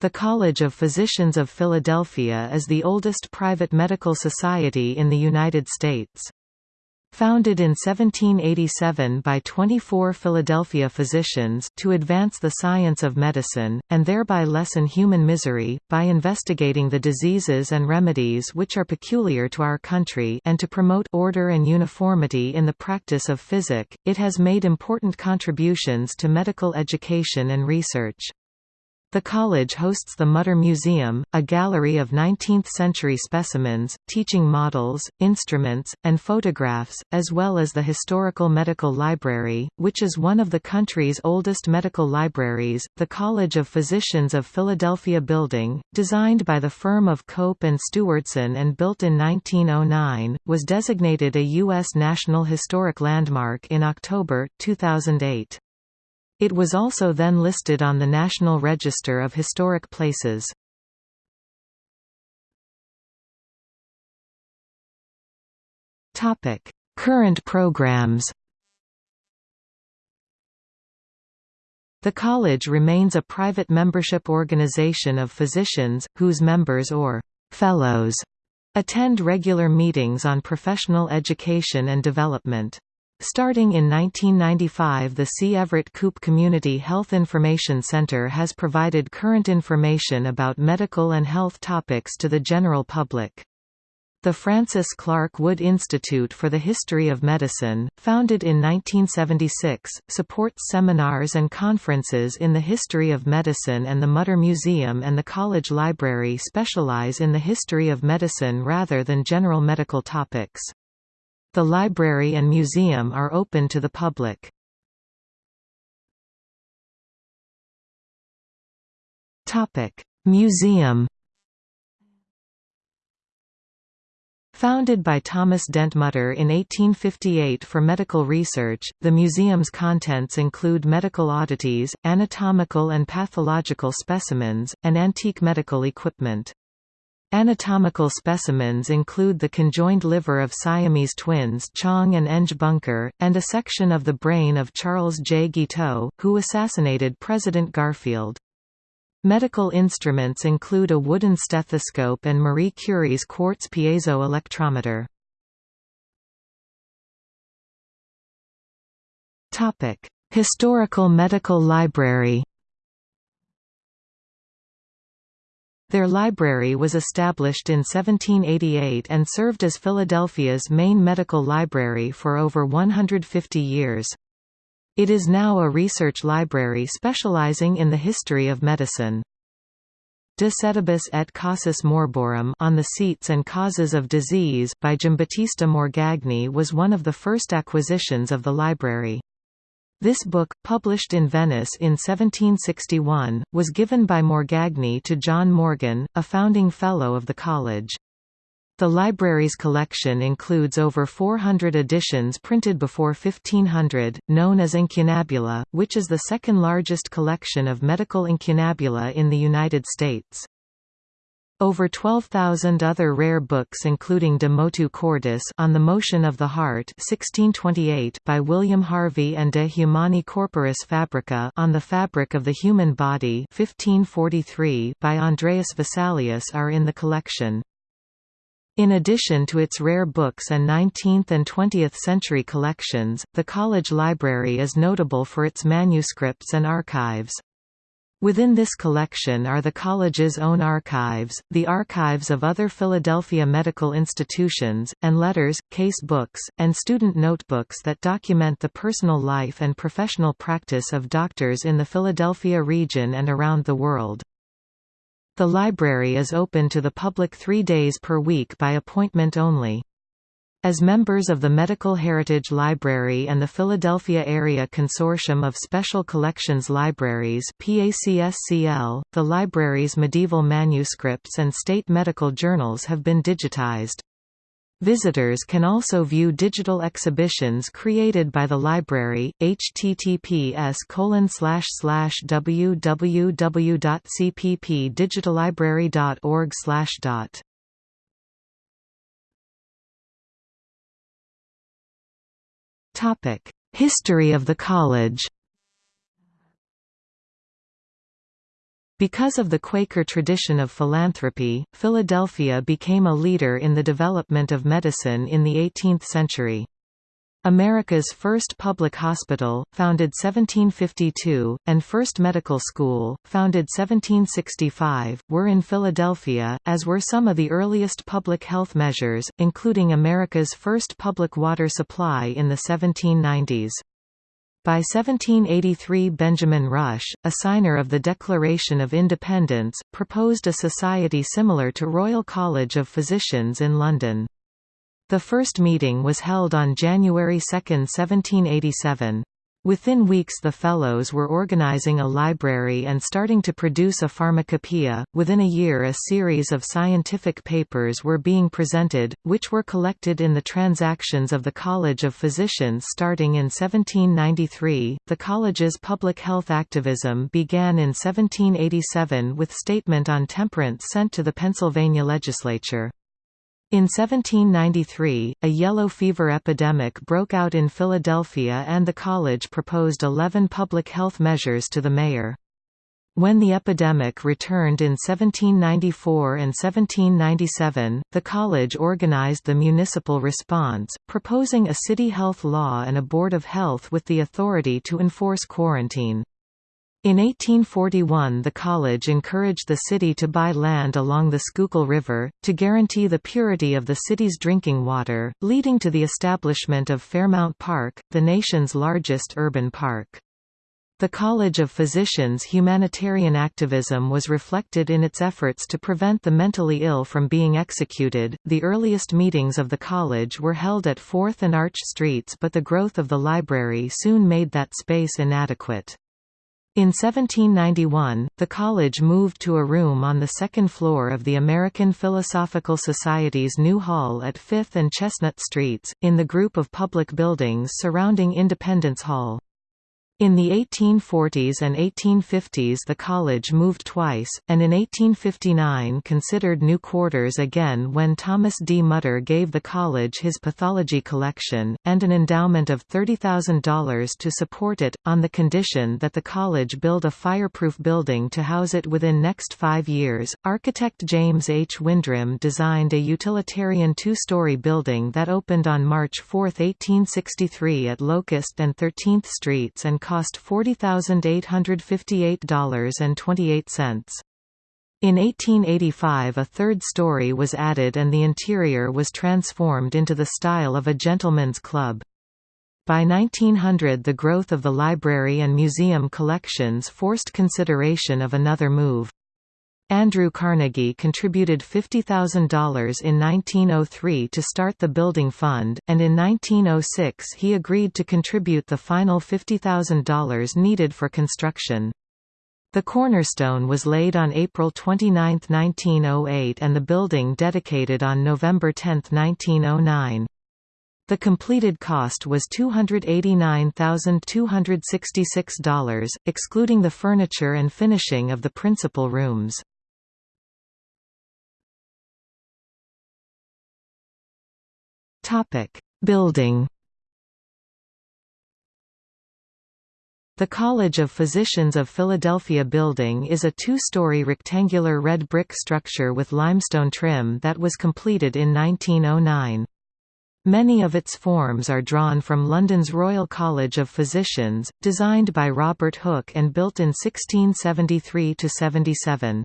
The College of Physicians of Philadelphia is the oldest private medical society in the United States. Founded in 1787 by 24 Philadelphia physicians to advance the science of medicine, and thereby lessen human misery, by investigating the diseases and remedies which are peculiar to our country and to promote order and uniformity in the practice of physic, it has made important contributions to medical education and research. The college hosts the Mutter Museum, a gallery of 19th-century specimens, teaching models, instruments, and photographs, as well as the Historical Medical Library, which is one of the country's oldest medical libraries. The College of Physicians of Philadelphia building, designed by the firm of Cope and Stewardson and built in 1909, was designated a U.S. National Historic Landmark in October, 2008. It was also then listed on the National Register of Historic Places. Topic: Current programs The college remains a private membership organization of physicians, whose members or «fellows» attend regular meetings on professional education and development. Starting in 1995 the C. Everett Koop Community Health Information Center has provided current information about medical and health topics to the general public. The Francis Clark Wood Institute for the History of Medicine, founded in 1976, supports seminars and conferences in the history of medicine and the Mutter Museum and the College Library specialize in the history of medicine rather than general medical topics. The library and museum are open to the public. Museum Founded by Thomas Dent Mutter in 1858 for medical research, the museum's contents include medical oddities, anatomical and pathological specimens, and antique medical equipment. Anatomical specimens include the conjoined liver of Siamese twins Chang and Eng Bunker, and a section of the brain of Charles J. Guiteau, who assassinated President Garfield. Medical instruments include a wooden stethoscope and Marie Curie's quartz piezo electrometer. Historical Medical Library Their library was established in 1788 and served as Philadelphia's main medical library for over 150 years. It is now a research library specializing in the history of medicine. De Sedibus et Causis Morborum on the seats and causes of disease by Giambattista Morgagni was one of the first acquisitions of the library. This book, published in Venice in 1761, was given by Morgagni to John Morgan, a founding Fellow of the college. The library's collection includes over 400 editions printed before 1500, known as incunabula, which is the second largest collection of medical incunabula in the United States. Over 12,000 other rare books including De Motu Cordis on the Motion of the Heart 1628 by William Harvey and De Humani Corporis Fabrica on the Fabric of the Human Body 1543 by Andreas Vesalius are in the collection. In addition to its rare books and 19th and 20th century collections, the college library is notable for its manuscripts and archives. Within this collection are the college's own archives, the archives of other Philadelphia medical institutions, and letters, case books, and student notebooks that document the personal life and professional practice of doctors in the Philadelphia region and around the world. The library is open to the public three days per week by appointment only. As members of the Medical Heritage Library and the Philadelphia Area Consortium of Special Collections Libraries PACSCL, the library's medieval manuscripts and state medical journals have been digitized. Visitors can also view digital exhibitions created by the library, https www.cppdigitalibrary.org History of the college Because of the Quaker tradition of philanthropy, Philadelphia became a leader in the development of medicine in the 18th century. America's first public hospital, founded 1752, and first medical school, founded 1765, were in Philadelphia, as were some of the earliest public health measures, including America's first public water supply in the 1790s. By 1783 Benjamin Rush, a signer of the Declaration of Independence, proposed a society similar to Royal College of Physicians in London. The first meeting was held on January 2, 1787. Within weeks the Fellows were organizing a library and starting to produce a pharmacopoeia. Within a year a series of scientific papers were being presented, which were collected in the Transactions of the College of Physicians starting in 1793. The college's public health activism began in 1787 with statement on temperance sent to the Pennsylvania legislature. In 1793, a yellow fever epidemic broke out in Philadelphia and the college proposed 11 public health measures to the mayor. When the epidemic returned in 1794 and 1797, the college organized the municipal response, proposing a city health law and a board of health with the authority to enforce quarantine. In 1841 the college encouraged the city to buy land along the Schuylkill River, to guarantee the purity of the city's drinking water, leading to the establishment of Fairmount Park, the nation's largest urban park. The College of Physicians' humanitarian activism was reflected in its efforts to prevent the mentally ill from being executed. The earliest meetings of the college were held at 4th and Arch Streets, but the growth of the library soon made that space inadequate. In 1791, the college moved to a room on the second floor of the American Philosophical Society's new hall at 5th and Chestnut Streets, in the group of public buildings surrounding Independence Hall. In the 1840s and 1850s the college moved twice, and in 1859 considered new quarters again when Thomas D. Mutter gave the college his pathology collection, and an endowment of $30,000 to support it, on the condition that the college build a fireproof building to house it within next five years. Architect James H. Windrim designed a utilitarian two-story building that opened on March 4, 1863 at Locust and 13th Streets and cost $40,858.28. In 1885 a third story was added and the interior was transformed into the style of a gentleman's club. By 1900 the growth of the library and museum collections forced consideration of another move. Andrew Carnegie contributed $50,000 in 1903 to start the building fund, and in 1906 he agreed to contribute the final $50,000 needed for construction. The cornerstone was laid on April 29, 1908 and the building dedicated on November 10, 1909. The completed cost was $289,266, excluding the furniture and finishing of the principal rooms. Topic: Building. The College of Physicians of Philadelphia building is a two-story rectangular red brick structure with limestone trim that was completed in 1909. Many of its forms are drawn from London's Royal College of Physicians, designed by Robert Hooke and built in 1673–77.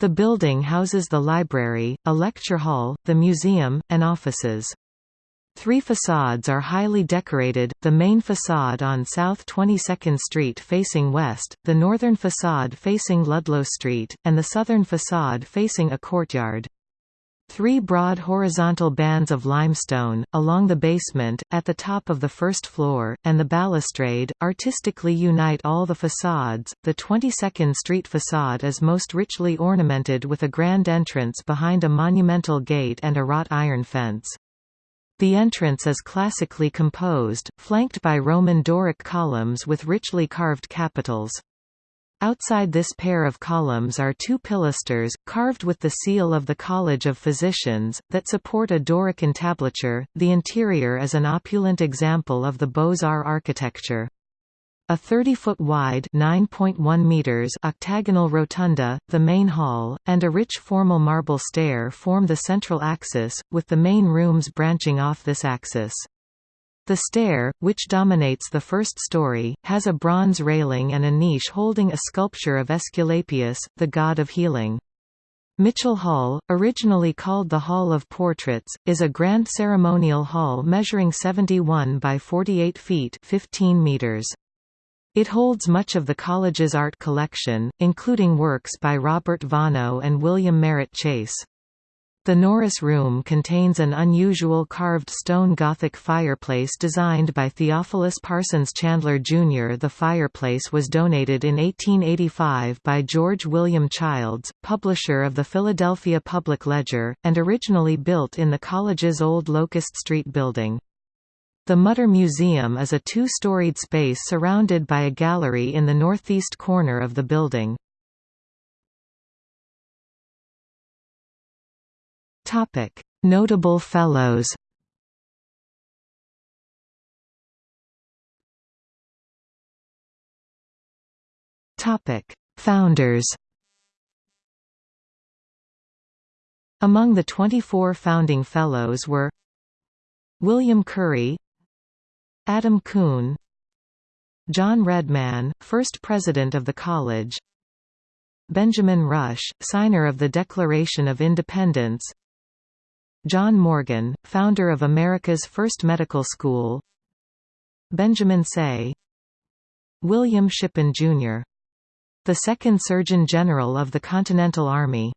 The building houses the library, a lecture hall, the museum, and offices. Three facades are highly decorated, the main facade on South 22nd Street facing west, the northern facade facing Ludlow Street, and the southern facade facing a courtyard. Three broad horizontal bands of limestone, along the basement, at the top of the first floor, and the balustrade, artistically unite all the facades. The 22nd Street facade is most richly ornamented with a grand entrance behind a monumental gate and a wrought iron fence. The entrance is classically composed, flanked by Roman Doric columns with richly carved capitals. Outside this pair of columns are two pilasters, carved with the seal of the College of Physicians, that support a Doric entablature. The interior is an opulent example of the Beaux-Arts architecture. A 30-foot wide (9.1 meters) octagonal rotunda, the main hall, and a rich formal marble stair form the central axis, with the main rooms branching off this axis. The stair, which dominates the first story, has a bronze railing and a niche holding a sculpture of Aesculapius, the god of healing. Mitchell Hall, originally called the Hall of Portraits, is a grand ceremonial hall measuring 71 by 48 feet 15 meters. It holds much of the college's art collection, including works by Robert Vonnoh and William Merritt Chase. The Norris Room contains an unusual carved stone Gothic fireplace designed by Theophilus Parsons Chandler Jr. The fireplace was donated in 1885 by George William Childs, publisher of the Philadelphia Public Ledger, and originally built in the college's old Locust Street building. The Mutter Museum is a two-storied space surrounded by a gallery in the northeast corner of the building. Notable Fellows Founders Among the 24 founding Fellows were William Currie Adam Kuhn. John Redman, first president of the college. Benjamin Rush, signer of the Declaration of Independence. John Morgan, founder of America's first medical school. Benjamin Say. William Shippen, Jr. The second Surgeon General of the Continental Army.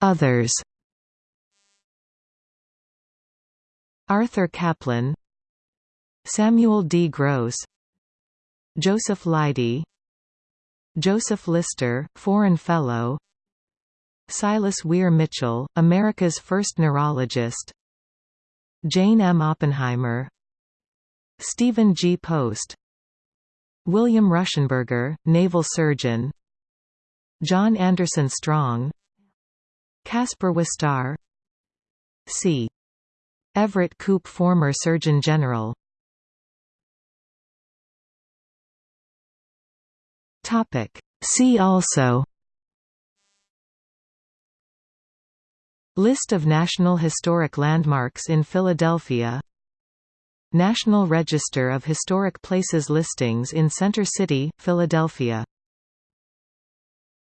Others Arthur Caplan Samuel D. Gross Joseph Leidy Joseph Lister, Foreign Fellow Silas Weir Mitchell, America's first neurologist Jane M. Oppenheimer Stephen G. Post William Ruschenberger, naval surgeon John Anderson Strong Caspar Wistar C. Everett Koop former Surgeon General. See also List of National Historic Landmarks in Philadelphia National Register of Historic Places listings in Center City, Philadelphia